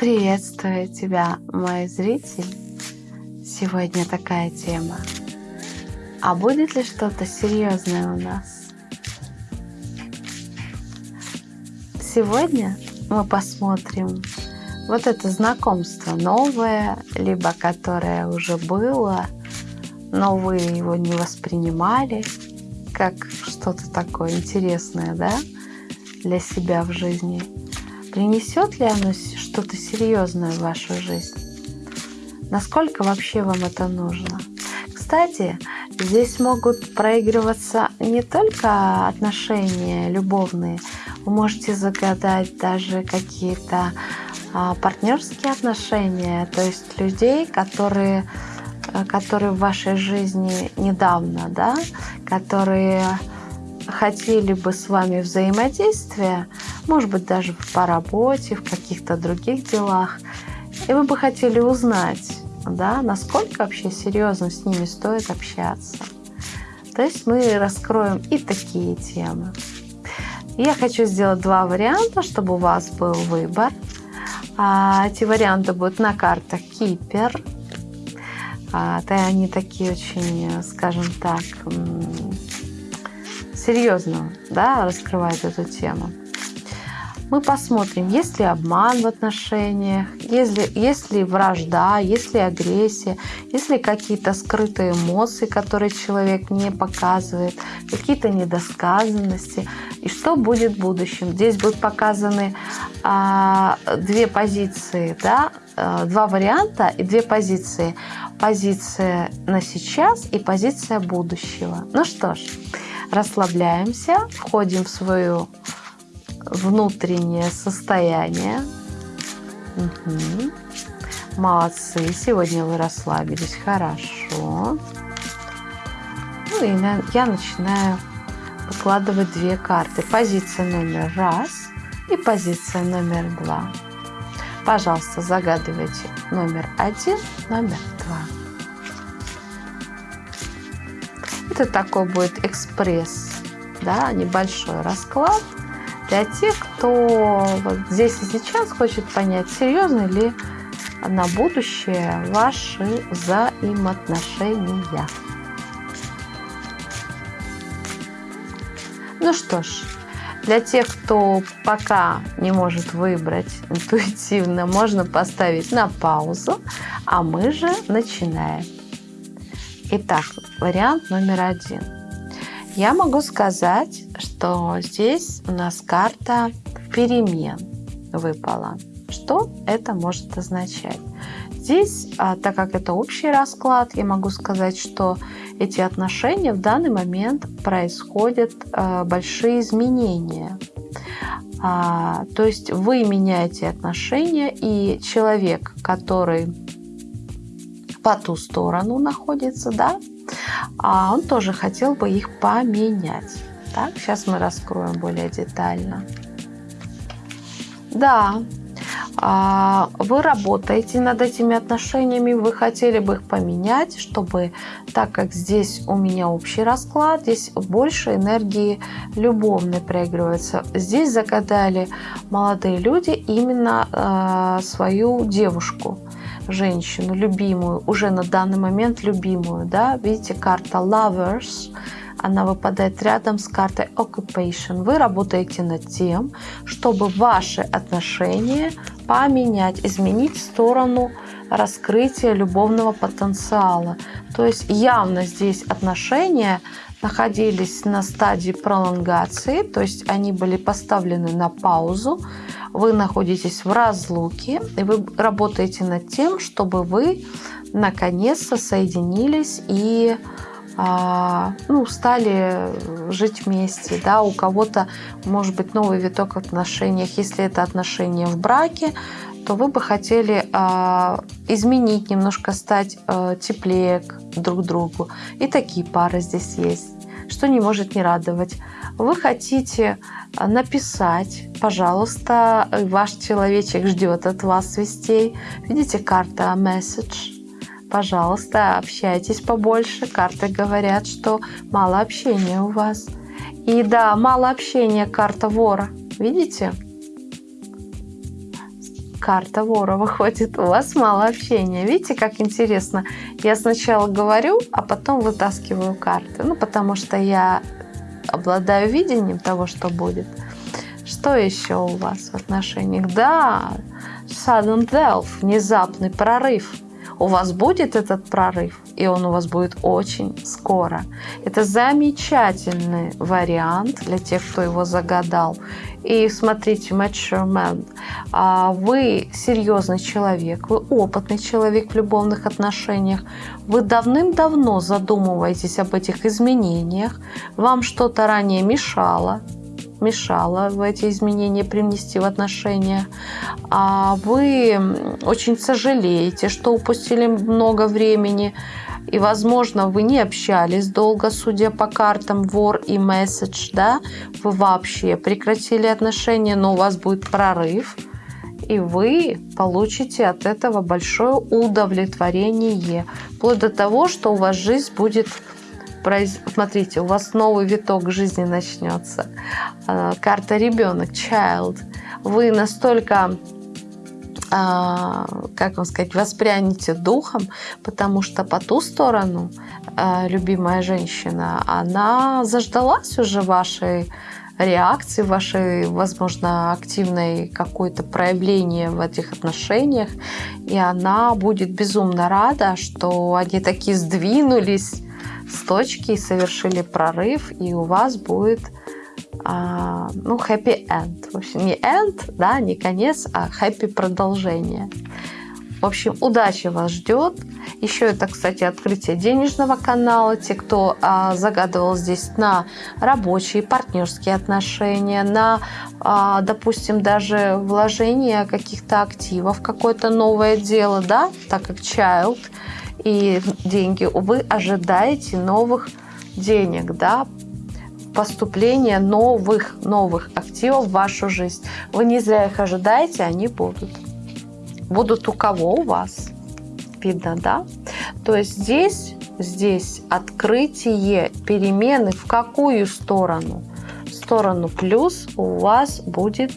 Приветствую тебя, мой зритель. Сегодня такая тема. А будет ли что-то серьезное у нас? Сегодня мы посмотрим вот это знакомство новое, либо которое уже было, но вы его не воспринимали как что-то такое интересное, да, для себя в жизни. Принесет ли оно что-то серьезное в вашу жизнь? Насколько вообще вам это нужно? Кстати, здесь могут проигрываться не только отношения любовные, вы можете загадать даже какие-то а, партнерские отношения, то есть людей, которые, э, которые в вашей жизни недавно, да, которые хотели бы с вами взаимодействия, может быть, даже по работе, в каких-то других делах, и вы бы хотели узнать, да, насколько вообще серьезно с ними стоит общаться. То есть мы раскроем и такие темы. Я хочу сделать два варианта, чтобы у вас был выбор. А, эти варианты будут на картах Кипер. А, то они такие очень, скажем так, серьезно да, раскрывают эту тему. Мы посмотрим, есть ли обман в отношениях, есть ли, есть ли вражда, есть ли агрессия, есть ли какие-то скрытые эмоции, которые человек не показывает, какие-то недосказанности, и что будет в будущем. Здесь будут показаны а, две позиции, да, а, два варианта и две позиции. Позиция на сейчас и позиция будущего. Ну что ж, расслабляемся, входим в свое внутреннее состояние. Угу. Молодцы, сегодня вы расслабились хорошо. Ну и я начинаю выкладывать две карты. Позиция номер раз и позиция номер два. Пожалуйста, загадывайте номер один, номер два. Это такой будет экспресс, да, небольшой расклад для тех, кто вот здесь и сейчас хочет понять, серьезно ли на будущее ваши взаимоотношения. Ну что ж, для тех, кто пока не может выбрать интуитивно, можно поставить на паузу, а мы же начинаем. Итак, вариант номер один. Я могу сказать, что здесь у нас карта перемен выпала. Что это может означать? Здесь, а, так как это общий расклад, я могу сказать, что эти отношения в данный момент происходят а, большие изменения. А, то есть вы меняете отношения, и человек, который по ту сторону находится, да, он тоже хотел бы их поменять. Так, сейчас мы раскроем более детально. Да, а, вы работаете над этими отношениями, вы хотели бы их поменять, чтобы, так как здесь у меня общий расклад, здесь больше энергии любовной проигрывается. Здесь загадали молодые люди именно э, свою девушку, женщину, любимую, уже на данный момент любимую. Да? Видите, карта Lovers – она выпадает рядом с картой Occupation. Вы работаете над тем, чтобы ваши отношения поменять, изменить сторону раскрытия любовного потенциала. То есть явно здесь отношения находились на стадии пролонгации, то есть они были поставлены на паузу, вы находитесь в разлуке, и вы работаете над тем, чтобы вы наконец-то соединились и а, ну, стали жить вместе, да, у кого-то может быть новый виток в отношениях, если это отношения в браке, то вы бы хотели а, изменить, немножко стать а, теплее друг другу. И такие пары здесь есть, что не может не радовать. Вы хотите написать, пожалуйста, ваш человечек ждет от вас вестей. Видите, карта message Пожалуйста, общайтесь побольше. Карты говорят, что мало общения у вас. И да, мало общения, карта вора. Видите? карта вора выходит. У вас мало общения. Видите, как интересно? Я сначала говорю, а потом вытаскиваю карты. Ну, потому что я обладаю видением того, что будет. Что еще у вас в отношениях? Да, sudden death, внезапный прорыв – у вас будет этот прорыв, и он у вас будет очень скоро. Это замечательный вариант для тех, кто его загадал. И смотрите, mature а вы серьезный человек, вы опытный человек в любовных отношениях, вы давным-давно задумываетесь об этих изменениях, вам что-то ранее мешало, мешало в эти изменения привнести в отношения. А вы очень сожалеете, что упустили много времени. И, возможно, вы не общались долго, судя по картам вор и месседж, да, вы вообще прекратили отношения, но у вас будет прорыв, и вы получите от этого большое удовлетворение, вплоть до того, что у вас жизнь будет Смотрите, у вас новый виток жизни начнется. А, карта ребенок, child. Вы настолько а, как вам сказать, воспрянете духом, потому что по ту сторону а, любимая женщина, она заждалась уже вашей реакции, вашей, возможно, активной какое-то проявление в этих отношениях, и она будет безумно рада, что они такие сдвинулись, с точки и совершили прорыв, и у вас будет а, ну, happy end. В общем, не end, да, не конец, а happy продолжение. В общем, удачи вас ждет. Еще это, кстати, открытие денежного канала. Те, кто а, загадывал здесь на рабочие, партнерские отношения, на, а, допустим, даже вложение каких-то активов, какое-то новое дело, да, так как child – и деньги, вы ожидаете новых денег, да, поступления новых, новых активов в вашу жизнь. Вы не зря их ожидаете, они будут. Будут у кого? У вас. Видно, да? То есть здесь, здесь открытие перемены в какую сторону? В сторону плюс у вас будет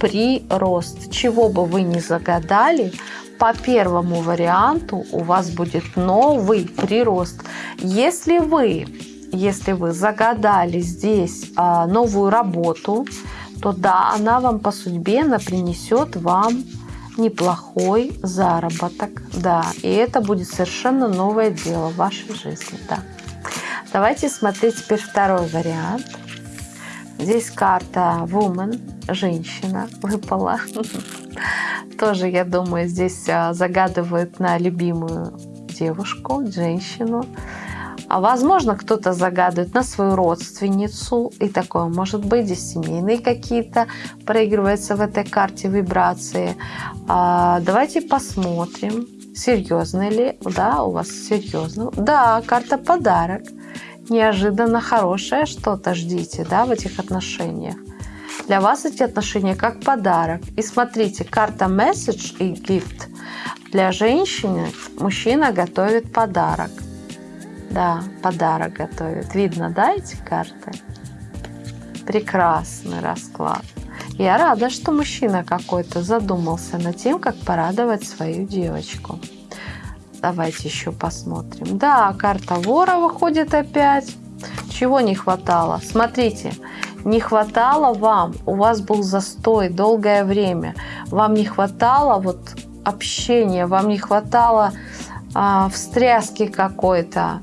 прирост. Чего бы вы ни загадали, по первому варианту у вас будет новый прирост. Если вы, если вы загадали здесь а, новую работу, то да, она вам по судьбе она принесет вам неплохой заработок. Да, и это будет совершенно новое дело в вашей жизни. Да. Давайте смотреть теперь второй вариант. Здесь карта Woman, женщина, выпала. тоже, я думаю, здесь а, загадывают на любимую девушку, женщину. А возможно, кто-то загадывает на свою родственницу, и такое может быть. Здесь семейные какие-то проигрываются в этой карте вибрации. А, давайте посмотрим, серьезно ли, да, у вас серьезно. Да, карта подарок. Неожиданно хорошее что-то ждите, да, в этих отношениях. Для вас эти отношения как подарок. И смотрите, карта Message и Gift. Для женщины мужчина готовит подарок. Да, подарок готовит. Видно, да, эти карты? Прекрасный расклад. Я рада, что мужчина какой-то задумался над тем, как порадовать свою девочку. Давайте еще посмотрим. Да, карта вора выходит опять. Чего не хватало? Смотрите, не хватало вам, у вас был застой долгое время, вам не хватало вот общения, вам не хватало а, встряски какой-то.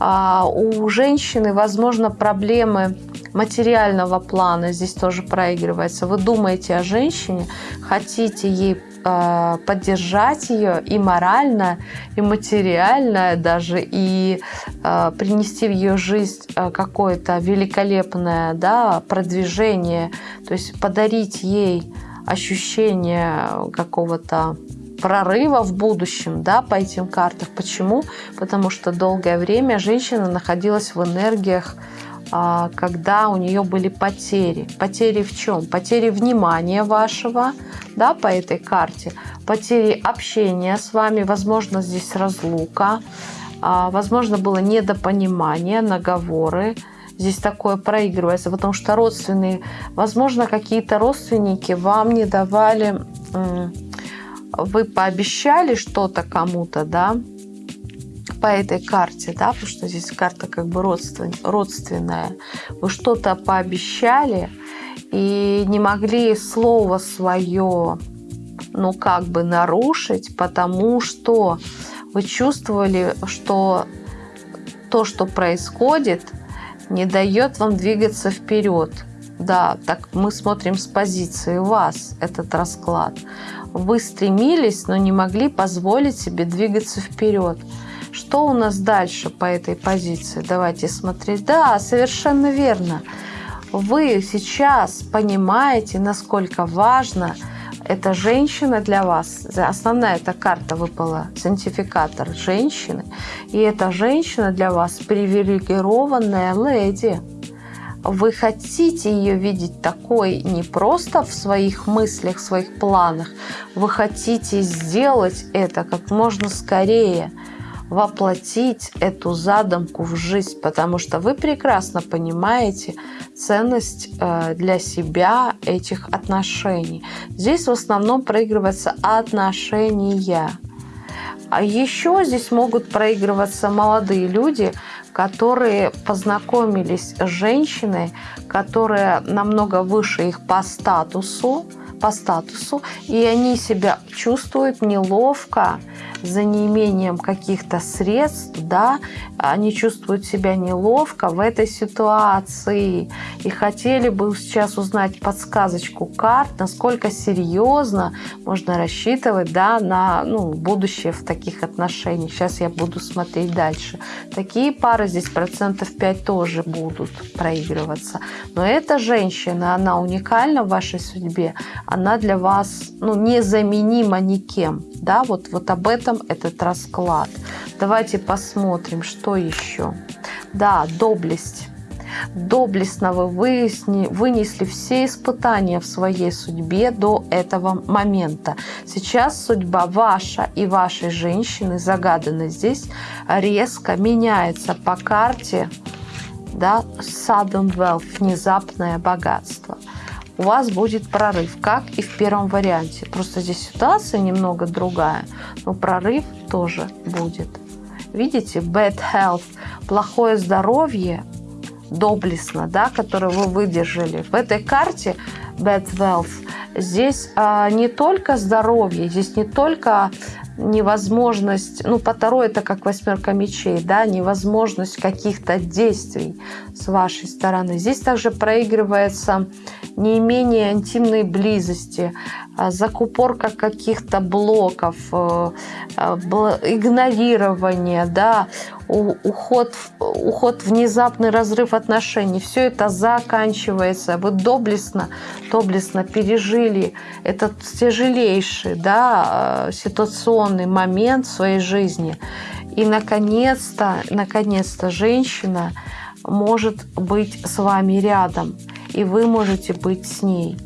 А, у женщины, возможно, проблемы материального плана здесь тоже проигрывается. Вы думаете о женщине, хотите ей э, поддержать ее и морально, и материально даже, и э, принести в ее жизнь э, какое-то великолепное да, продвижение, то есть подарить ей ощущение какого-то прорыва в будущем да, по этим картам. Почему? Потому что долгое время женщина находилась в энергиях а, когда у нее были потери. Потери в чем? Потери внимания вашего да, по этой карте, потери общения с вами, возможно, здесь разлука, а, возможно, было недопонимание, наговоры. Здесь такое проигрывается, потому что родственные, возможно, какие-то родственники вам не давали вы пообещали что-то кому-то, да, по этой карте, да, потому что здесь карта как бы родствен, родственная. Вы что-то пообещали и не могли слово свое, ну, как бы нарушить, потому что вы чувствовали, что то, что происходит, не дает вам двигаться вперед. Да, так мы смотрим с позиции вас этот расклад. Вы стремились, но не могли позволить себе двигаться вперед. Что у нас дальше по этой позиции? Давайте смотреть. Да, совершенно верно. Вы сейчас понимаете, насколько важно эта женщина для вас. Основная эта карта выпала, сантификатор женщины. И эта женщина для вас привилегированная леди вы хотите ее видеть такой не просто в своих мыслях, в своих планах, вы хотите сделать это как можно скорее, воплотить эту задумку в жизнь, потому что вы прекрасно понимаете ценность э, для себя этих отношений. Здесь в основном проигрываются отношения. А еще здесь могут проигрываться молодые люди, которые познакомились с женщиной, которая намного выше их по статусу, по статусу, и они себя чувствуют неловко за неимением каких-то средств, да, они чувствуют себя неловко в этой ситуации и хотели бы сейчас узнать подсказочку карт, насколько серьезно можно рассчитывать, да, на ну, будущее в таких отношениях. Сейчас я буду смотреть дальше. Такие пары здесь процентов 5 тоже будут проигрываться. Но эта женщина, она уникальна в вашей судьбе, она для вас ну, незаменима никем. Да, вот, вот об этом этот расклад. Давайте посмотрим, что еще. Да, доблесть. Доблестно вы выясни, вынесли все испытания в своей судьбе до этого момента. Сейчас судьба ваша и вашей женщины, загаданной здесь, резко меняется по карте да, sudden wealth, внезапное богатство у вас будет прорыв, как и в первом варианте. Просто здесь ситуация немного другая, но прорыв тоже будет. Видите, bad health, плохое здоровье, доблестно, да, которое вы выдержали. В этой карте bad wealth здесь а, не только здоровье, здесь не только невозможность, ну, по Таро это как восьмерка мечей, да, невозможность каких-то действий с вашей стороны. Здесь также проигрывается неимение интимной близости, а, закупорка каких-то блоков, э, э, игнорирование, да, уход, уход, внезапный разрыв отношений. Все это заканчивается. Вы доблестно, доблестно пережили этот тяжелейший да, э, ситуационный момент в своей жизни. И, наконец-то, наконец-то женщина может быть с вами рядом, и вы можете быть с ней.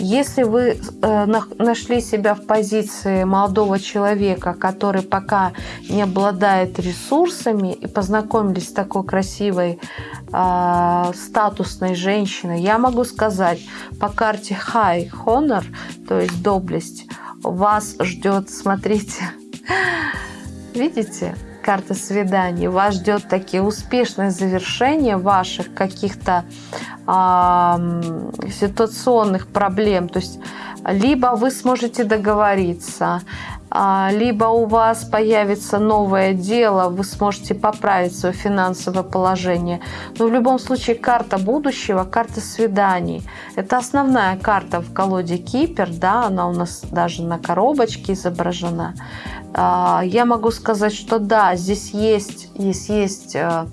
Если вы э, нашли себя в позиции молодого человека, который пока не обладает ресурсами и познакомились с такой красивой э, статусной женщиной, я могу сказать по карте High Honor, то есть доблесть, вас ждет, смотрите, видите, карта свиданий, вас ждет такие успешное завершение ваших каких-то ситуационных проблем. То есть либо вы сможете договориться, а, либо у вас появится новое дело, вы сможете поправить свое финансовое положение. Но в любом случае карта будущего, карта свиданий. Это основная карта в колоде Кипер, да, она у нас даже на коробочке изображена. А, я могу сказать, что да, здесь есть, здесь есть э,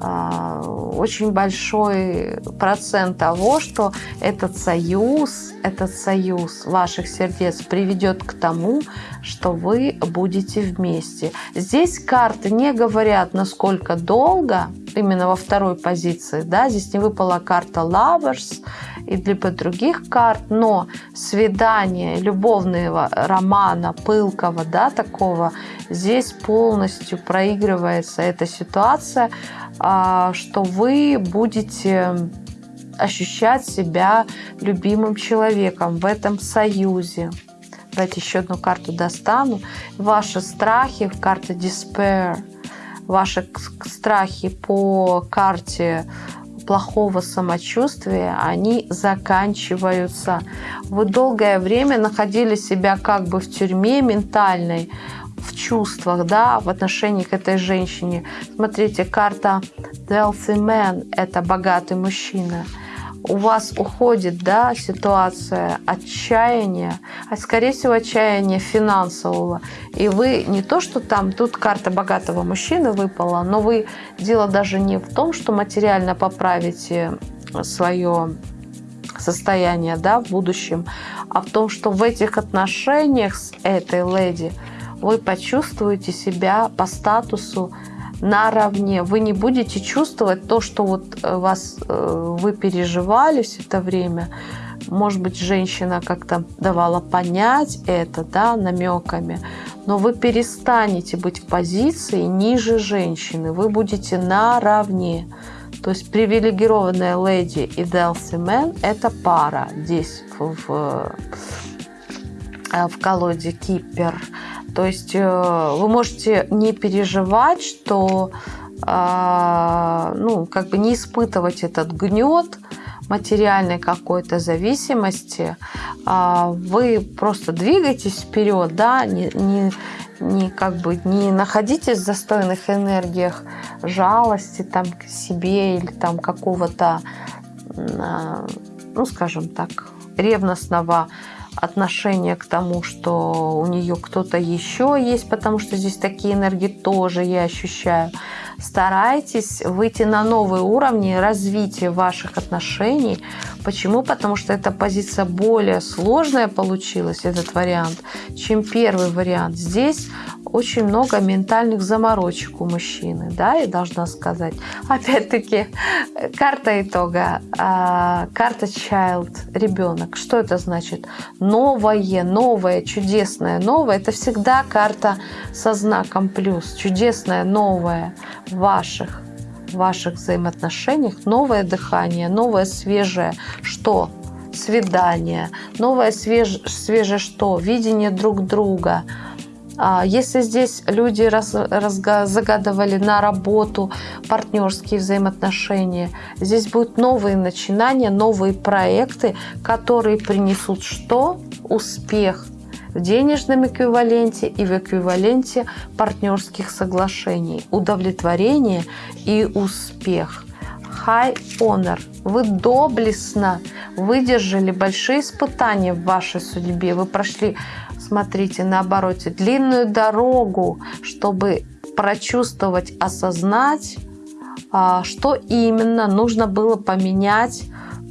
а, очень большой процент того, что этот союз, этот союз ваших сердец приведет к тому, что вы будете вместе. Здесь карты не говорят, насколько долго, именно во второй позиции, да, здесь не выпала карта Lovers и либо других карт, но свидание любовного романа, пылкого, да, такого, здесь полностью проигрывается эта ситуация, а, что вы будете ощущать себя любимым человеком в этом союзе Давайте еще одну карту достану. Ваши страхи, карта Despair, ваши страхи по карте плохого самочувствия, они заканчиваются. Вы долгое время находили себя как бы в тюрьме ментальной, в чувствах, да, в отношении к этой женщине. Смотрите, карта Wealthy Man – это богатый мужчина – у вас уходит да, ситуация отчаяния, а скорее всего отчаяния финансового. И вы не то, что там, тут карта богатого мужчины выпала, но вы дело даже не в том, что материально поправите свое состояние да, в будущем, а в том, что в этих отношениях с этой леди вы почувствуете себя по статусу наравне. Вы не будете чувствовать то, что вот э, вас, э, вы переживали все это время. Может быть, женщина как-то давала понять это да, намеками, но вы перестанете быть в позиции ниже женщины, вы будете наравне. То есть привилегированная леди и Делси это пара здесь в, в, э, в колоде Кипер. То есть э, вы можете не переживать, что а, ну, как бы не испытывать этот гнет материальной какой-то зависимости. А, вы просто двигаетесь вперед, да, не, не, не как бы не находитесь в застойных энергиях жалости там к себе или там какого-то, а, ну, скажем так, ревностного отношение к тому, что у нее кто-то еще есть, потому что здесь такие энергии тоже я ощущаю. Старайтесь выйти на новые уровни развития ваших отношений. Почему? Потому что эта позиция более сложная получилась, этот вариант, чем первый вариант. Здесь очень много ментальных заморочек у мужчины, да, я должна сказать. Опять-таки, карта итога, а, карта child, ребенок. Что это значит? Новое, новое, чудесное, новое. Это всегда карта со знаком плюс. Чудесное, новое ваших, ваших взаимоотношениях. Новое дыхание, новое, свежее. Что? Свидание. Новое, свеж, свежее что? Видение друг друга – а если здесь люди раз, раз, загадывали на работу, партнерские взаимоотношения, здесь будут новые начинания, новые проекты, которые принесут что? Успех в денежном эквиваленте и в эквиваленте партнерских соглашений, удовлетворение и успех. High honor. Вы доблестно выдержали большие испытания в вашей судьбе. Вы прошли смотрите, на обороте, длинную дорогу, чтобы прочувствовать, осознать, а, что именно нужно было поменять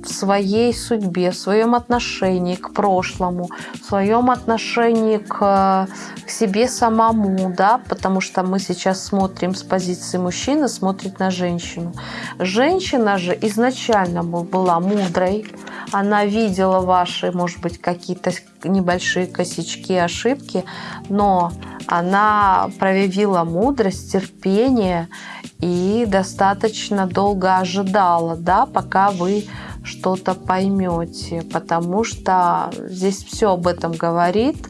в своей судьбе, в своем отношении к прошлому, в своем отношении к, к себе самому, да, потому что мы сейчас смотрим с позиции мужчины, смотрит на женщину. Женщина же изначально была мудрой, она видела ваши, может быть, какие-то небольшие косячки, ошибки, но она проявила мудрость, терпение и достаточно долго ожидала, да, пока вы что-то поймете, потому что здесь все об этом говорит.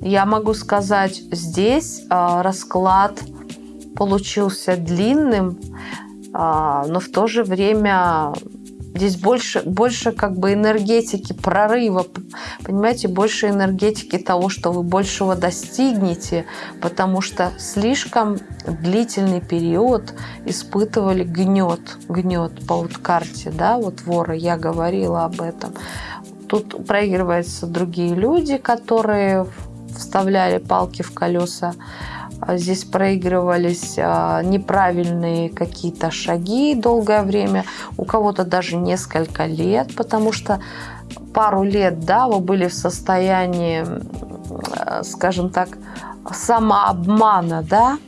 Я могу сказать, здесь э, расклад получился длинным, э, но в то же время Здесь больше, больше как бы энергетики прорыва, понимаете, больше энергетики того, что вы большего достигнете, потому что слишком длительный период испытывали гнет, гнет по вот карте, да, вот вора, я говорила об этом. Тут проигрываются другие люди, которые вставляли палки в колеса здесь проигрывались а, неправильные какие-то шаги долгое время, у кого-то даже несколько лет, потому что пару лет, да, вы были в состоянии, скажем так, самообмана, да,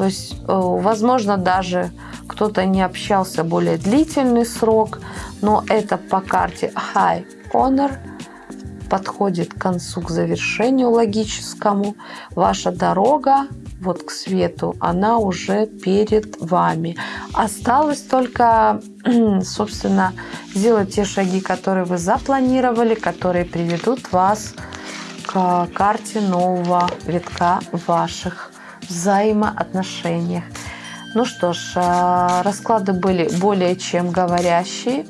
то есть, э, возможно, даже кто-то не общался более длительный срок, но это по карте High Honor подходит к концу, к завершению логическому. Ваша дорога вот к свету, она уже перед вами. Осталось только, собственно, сделать те шаги, которые вы запланировали, которые приведут вас к карте нового витка ваших взаимоотношениях. Ну что ж, э, расклады были более чем говорящие.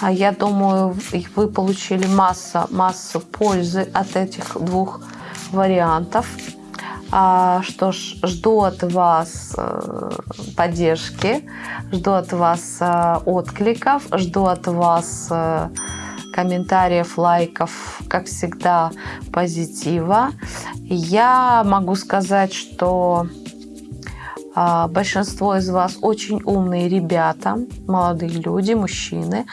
А я думаю, вы получили массу, массу пользы от этих двух вариантов. А, что ж, жду от вас э, поддержки, жду от вас э, откликов, жду от вас комментариев, лайков, как всегда, позитива. Я могу сказать, что большинство из вас очень умные ребята, молодые люди, мужчины.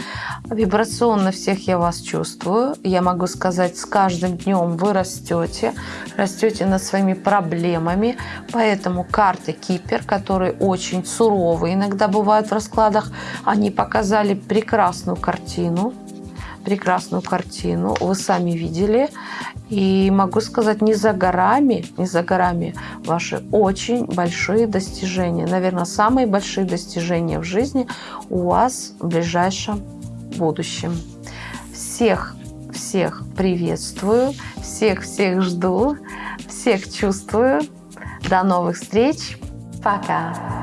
Вибрационно всех я вас чувствую. Я могу сказать, с каждым днем вы растете, растете над своими проблемами. Поэтому карты Кипер, которые очень суровые иногда бывают в раскладах, они показали прекрасную картину прекрасную картину. Вы сами видели. И могу сказать, не за горами, не за горами ваши очень большие достижения. Наверное, самые большие достижения в жизни у вас в ближайшем будущем. Всех, всех приветствую, всех-всех жду, всех чувствую. До новых встреч. Пока.